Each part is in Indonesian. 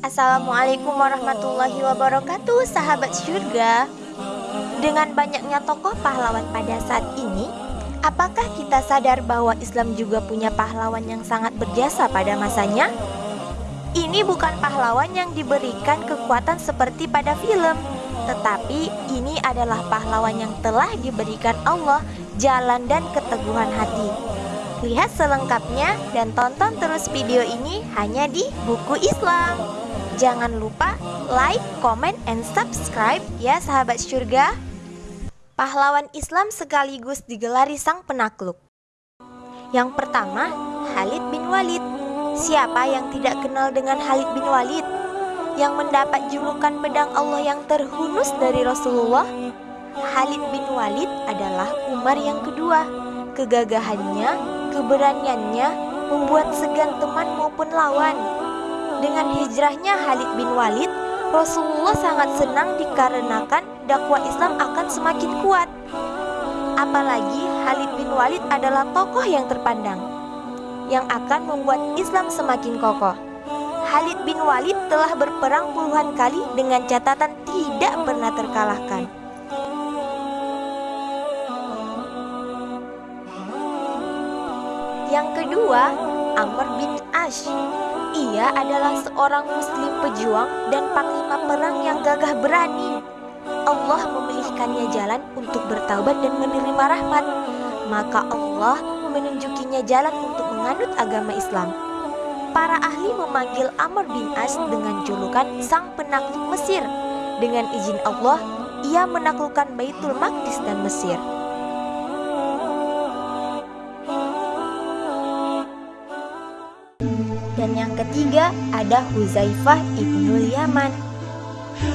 Assalamualaikum warahmatullahi wabarakatuh sahabat surga Dengan banyaknya tokoh pahlawan pada saat ini Apakah kita sadar bahwa Islam juga punya pahlawan yang sangat berjasa pada masanya? Ini bukan pahlawan yang diberikan kekuatan seperti pada film Tetapi ini adalah pahlawan yang telah diberikan Allah jalan dan keteguhan hati Lihat selengkapnya dan tonton terus video ini hanya di Buku Islam. Jangan lupa like, comment, and subscribe ya sahabat surga. Pahlawan Islam sekaligus digelari sang penakluk. Yang pertama, Khalid bin Walid. Siapa yang tidak kenal dengan Khalid bin Walid? Yang mendapat julukan pedang Allah yang terhunus dari Rasulullah? Khalid bin Walid adalah Umar yang kedua. Kegagahannya Keberaniannya membuat segan teman maupun lawan. Dengan hijrahnya Khalid bin Walid, Rasulullah sangat senang dikarenakan dakwah Islam akan semakin kuat. Apalagi Khalid bin Walid adalah tokoh yang terpandang yang akan membuat Islam semakin kokoh. Khalid bin Walid telah berperang puluhan kali dengan catatan tidak pernah terkalahkan. Yang kedua, Amr bin Ash. Ia adalah seorang muslim pejuang dan panglima perang yang gagah berani. Allah memilihkannya jalan untuk bertaubat dan menerima rahmat. Maka Allah menunjukinya jalan untuk menganut agama Islam. Para ahli memanggil Amr bin As dengan julukan sang penakluk Mesir. Dengan izin Allah, ia menaklukkan Baitul Maqdis dan Mesir. Ada Huzaifah ibnul Yaman.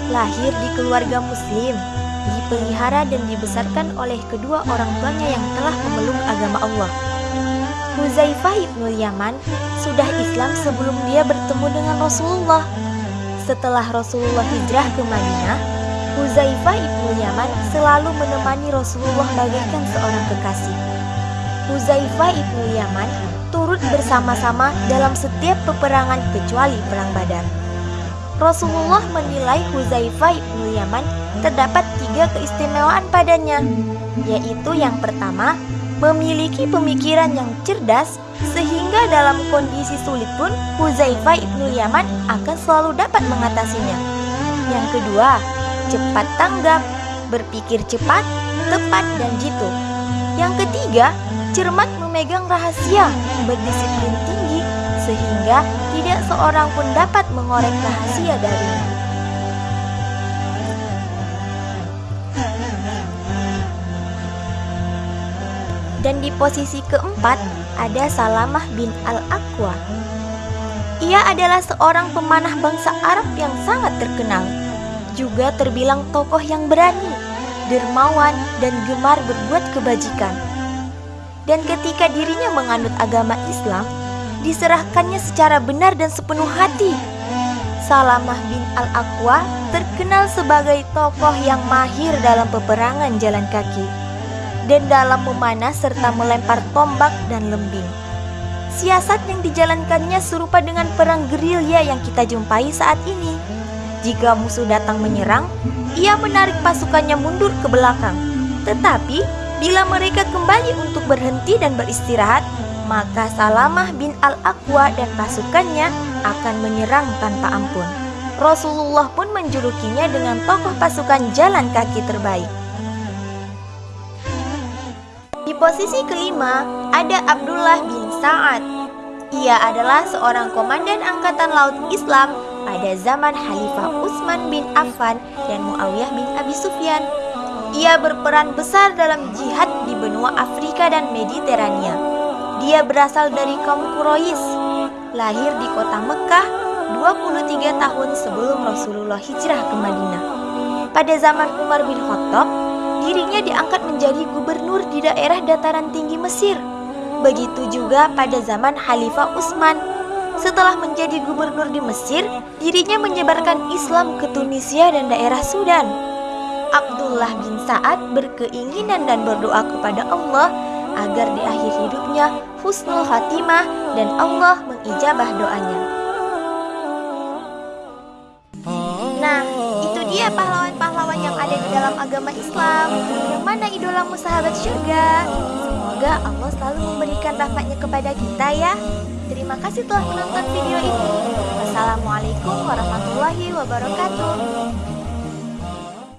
Lahir di keluarga muslim, dipelihara dan dibesarkan oleh kedua orang tuanya yang telah memeluk agama Allah. Huzaifah ibnul Yaman sudah Islam sebelum dia bertemu dengan Rasulullah. Setelah Rasulullah hijrah ke Madinah, Huzaifah ibnul Yaman selalu menemani Rasulullah bagaikan seorang kekasih. Huzaifah ibnul Yaman turut bersama-sama dalam setiap peperangan kecuali perang Badar. Rasulullah menilai Huzaifah ibnu Yaman terdapat tiga keistimewaan padanya, yaitu yang pertama, memiliki pemikiran yang cerdas sehingga dalam kondisi sulit pun Huzaifah ibnu Yaman akan selalu dapat mengatasinya. Yang kedua, cepat tanggap, berpikir cepat, tepat dan jitu. Yang ketiga, cermat memegang rahasia, berdisiplin tinggi, sehingga tidak seorang pun dapat mengorek rahasia darinya. Dan di posisi keempat ada Salamah bin Al-Aqwa. Ia adalah seorang pemanah bangsa Arab yang sangat terkenal. Juga terbilang tokoh yang berani, dermawan, dan gemar berbuat kebajikan dan ketika dirinya menganut agama Islam, diserahkannya secara benar dan sepenuh hati. Salamah bin Al-Aqwa terkenal sebagai tokoh yang mahir dalam peperangan jalan kaki dan dalam memanah serta melempar tombak dan lembing. Siasat yang dijalankannya serupa dengan perang gerilya yang kita jumpai saat ini. Jika musuh datang menyerang, ia menarik pasukannya mundur ke belakang. Tetapi Bila mereka kembali untuk berhenti dan beristirahat, maka Salamah bin Al-Aqwa dan pasukannya akan menyerang tanpa ampun. Rasulullah pun menjulukinya dengan tokoh pasukan jalan kaki terbaik. Di posisi kelima ada Abdullah bin Sa'ad. Ia adalah seorang komandan angkatan laut Islam pada zaman Khalifah Utsman bin Affan dan Muawiyah bin Abi Sufyan ia berperan besar dalam jihad di benua Afrika dan Mediterania. Dia berasal dari kaum Quraisy, lahir di kota Mekah 23 tahun sebelum Rasulullah hijrah ke Madinah. Pada zaman Umar bin Khattab, dirinya diangkat menjadi gubernur di daerah dataran tinggi Mesir. Begitu juga pada zaman Khalifah Utsman. Setelah menjadi gubernur di Mesir, dirinya menyebarkan Islam ke Tunisia dan daerah Sudan. Abdullah bin Sa'ad berkeinginan dan berdoa kepada Allah agar di akhir hidupnya husnul khatimah dan Allah mengijabah doanya. ya pahlawan-pahlawan yang ada di dalam agama Islam? Yang mana idolamu sahabat syurga? Semoga Allah selalu memberikan rahmatnya kepada kita ya. Terima kasih telah menonton video ini. Wassalamualaikum warahmatullahi wabarakatuh.